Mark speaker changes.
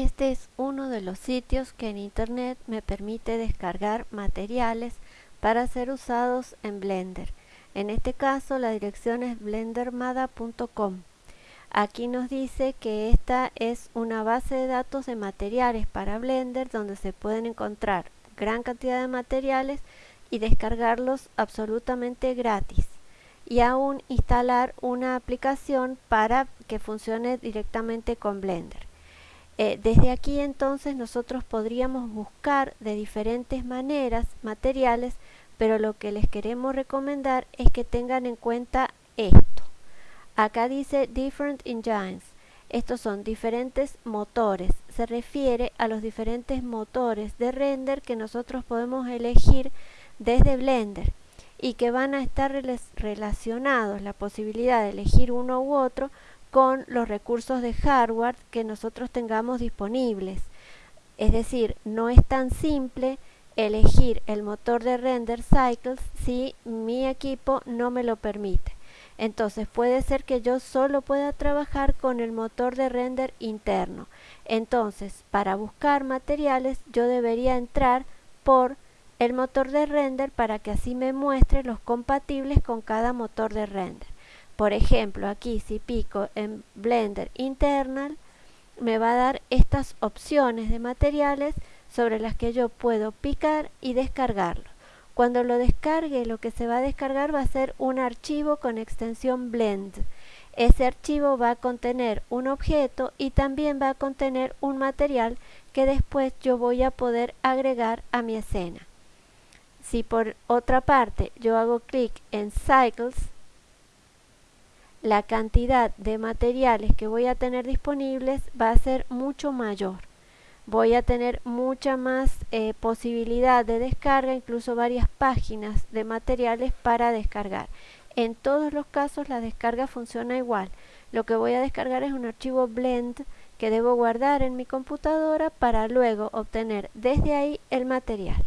Speaker 1: Este es uno de los sitios que en internet me permite descargar materiales para ser usados en Blender. En este caso la dirección es blendermada.com. Aquí nos dice que esta es una base de datos de materiales para Blender donde se pueden encontrar gran cantidad de materiales y descargarlos absolutamente gratis y aún instalar una aplicación para que funcione directamente con Blender. Eh, desde aquí entonces nosotros podríamos buscar de diferentes maneras materiales, pero lo que les queremos recomendar es que tengan en cuenta esto. Acá dice Different Engines. Estos son diferentes motores. Se refiere a los diferentes motores de render que nosotros podemos elegir desde Blender y que van a estar relacionados la posibilidad de elegir uno u otro con los recursos de hardware que nosotros tengamos disponibles. Es decir, no es tan simple elegir el motor de render cycles si mi equipo no me lo permite. Entonces puede ser que yo solo pueda trabajar con el motor de render interno. Entonces, para buscar materiales yo debería entrar por el motor de render para que así me muestre los compatibles con cada motor de render. Por ejemplo, aquí si pico en Blender Internal, me va a dar estas opciones de materiales sobre las que yo puedo picar y descargarlo. Cuando lo descargue, lo que se va a descargar va a ser un archivo con extensión blend. Ese archivo va a contener un objeto y también va a contener un material que después yo voy a poder agregar a mi escena. Si por otra parte yo hago clic en Cycles, la cantidad de materiales que voy a tener disponibles va a ser mucho mayor. Voy a tener mucha más eh, posibilidad de descarga, incluso varias páginas de materiales para descargar. En todos los casos la descarga funciona igual. Lo que voy a descargar es un archivo blend que debo guardar en mi computadora para luego obtener desde ahí el material.